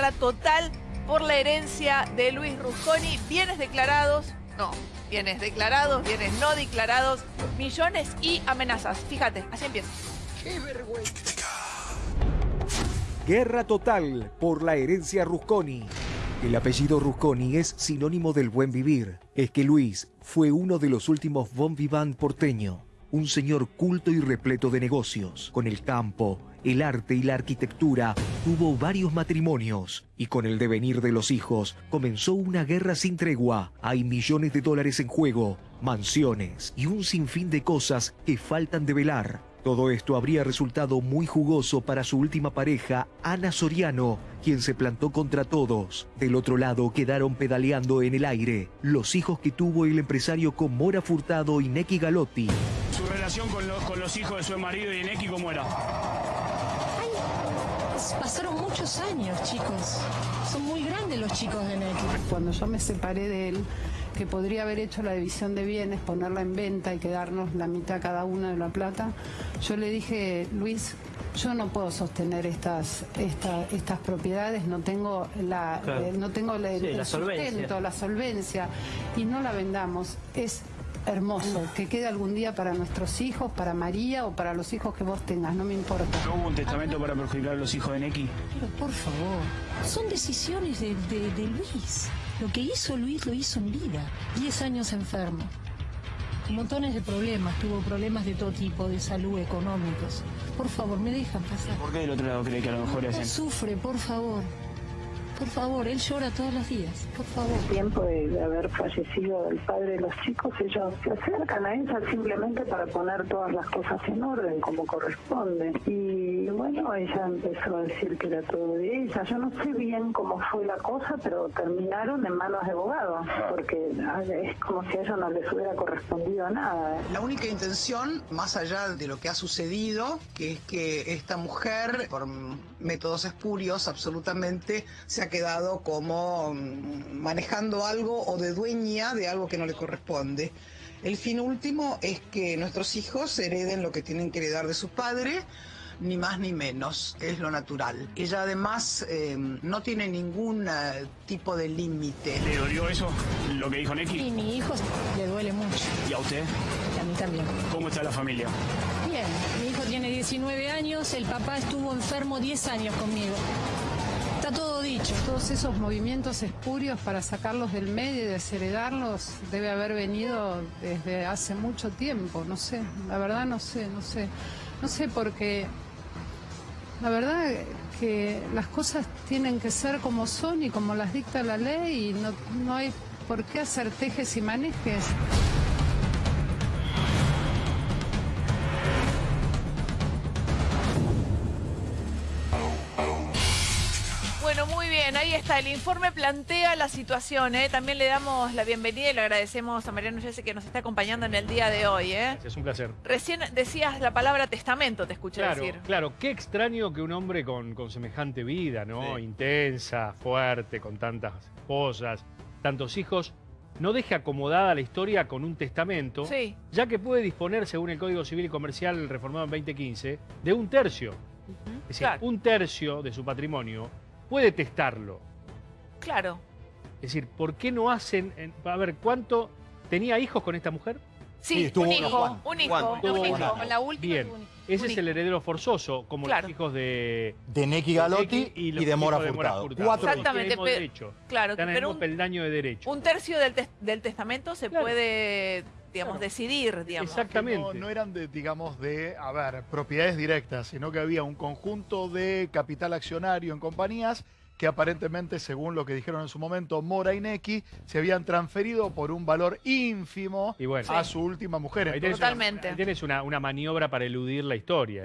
guerra total por la herencia de Luis Rusconi. Bienes declarados, no, bienes declarados, bienes no declarados, millones y amenazas. Fíjate, así empieza. ¡Qué vergüenza! Guerra total por la herencia Rusconi. El apellido Rusconi es sinónimo del buen vivir. Es que Luis fue uno de los últimos bon vivant porteño. Un señor culto y repleto de negocios. Con el campo, el arte y la arquitectura, tuvo varios matrimonios. Y con el devenir de los hijos, comenzó una guerra sin tregua. Hay millones de dólares en juego, mansiones y un sinfín de cosas que faltan de velar. Todo esto habría resultado muy jugoso para su última pareja, Ana Soriano, quien se plantó contra todos. Del otro lado quedaron pedaleando en el aire los hijos que tuvo el empresario con Mora Furtado y Neki Galotti. ¿Su relación con los, con los hijos de su marido y Neki cómo era? Pasaron muchos años, chicos. Son muy grandes los chicos de Neki. Cuando yo me separé de él, que podría haber hecho la división de bienes, ponerla en venta y quedarnos la mitad cada una de la plata, yo le dije, Luis, yo no puedo sostener estas esta- estas propiedades, no tengo la Claro. eh, no tengo la, Sí, el la solvencia. sustento, la solvencia y no la vendamos. Es hermoso, que quede algún día para nuestros hijos, para María o para los hijos que vos tengas, no me importa. ¿No hubo un testamento para perjudicar a los hijos de Neki? Pero por favor, son decisiones de, de- de Luis. Lo que hizo Luis lo hizo en vida. Diez años enfermo. Montones de problemas, tuvo problemas de todo tipo, de salud, económicos. Por favor, me dejan pasar. ¿Por qué del otro lado cree que a lo mejor No hacen? sufre, por favor. Por favor, él llora todos los días. Por favor. tiempo de, de haber fallecido el padre de los chicos, ellos se acercan a ella simplemente para poner todas las cosas en orden como corresponde. Y bueno, ella empezó a decir que era todo de ella. Yo no sé bien cómo fue la cosa, pero terminaron en manos de abogados, porque es como si a ella no les hubiera correspondido nada. ¿eh? La única intención, más allá de lo que ha sucedido, que es que esta mujer, por métodos espurios, absolutamente se ha quedado como mm, manejando algo o de dueña de algo que no le corresponde. El fin último es que nuestros hijos hereden lo que tienen que heredar de su padre, ni más ni menos, es lo natural. Ella además eh, no tiene ningún eh, tipo de límite. ¿Le dolió eso, lo que dijo Y Neki? mi hijo le duele mucho. ¿Y a usted? Y a mí también. ¿Cómo está la familia? Bien, mi hijo tiene 19 años, el papá estuvo enfermo 10 años conmigo. Todos esos movimientos espurios para sacarlos del medio y desheredarlos debe haber venido desde hace mucho tiempo, no sé, la verdad no sé, no sé, no sé porque la verdad que las cosas tienen que ser como son y como las dicta la ley y no, no hay por qué hacer tejes y manejes. Bueno, muy bien, ahí está. El informe plantea la situación. ¿eh? También le damos la bienvenida y le agradecemos a Mariano Jesse que nos está acompañando en el día de hoy. ¿eh? Es un placer. Recién decías la palabra testamento, te escuché Claro, decir. claro, qué extraño que un hombre con, con semejante vida, ¿no? Sí. Intensa, fuerte, con tantas esposas, tantos hijos, no deje acomodada la historia con un testamento, Sí. ya que puede disponer, según el Código Civil y Comercial reformado en 2015, de un tercio. Es decir, Claro, un tercio de su patrimonio puede testarlo. claro. Es decir, ¿por qué no hacen... en- a ver, ¿cuánto tenía hijos con esta mujer? Sí, Sí, estuvo un hijo, Juan. un hijo, Juan. Un hijo, con la última. Bien, un- ese un es el heredero forzoso, como Claro. los hijos de... De Neki Galotti y, de Mora Furtado. Furtado. Cuatro Exactamente, el pero- derecho. Claro, Están en el pero un, peldaño de derecho. un tercio del, tes- del testamento se Claro. puede, digamos, Claro. decidir, digamos. Exactamente. No, no eran de, digamos, de, a ver, propiedades directas, sino que había un conjunto de capital accionario en compañías que aparentemente, según lo que dijeron en su momento Mora y Neki, se habían transferido por un valor ínfimo Y bueno, a su última mujer. Totalmente. ahí tenés una, una maniobra para eludir la historia.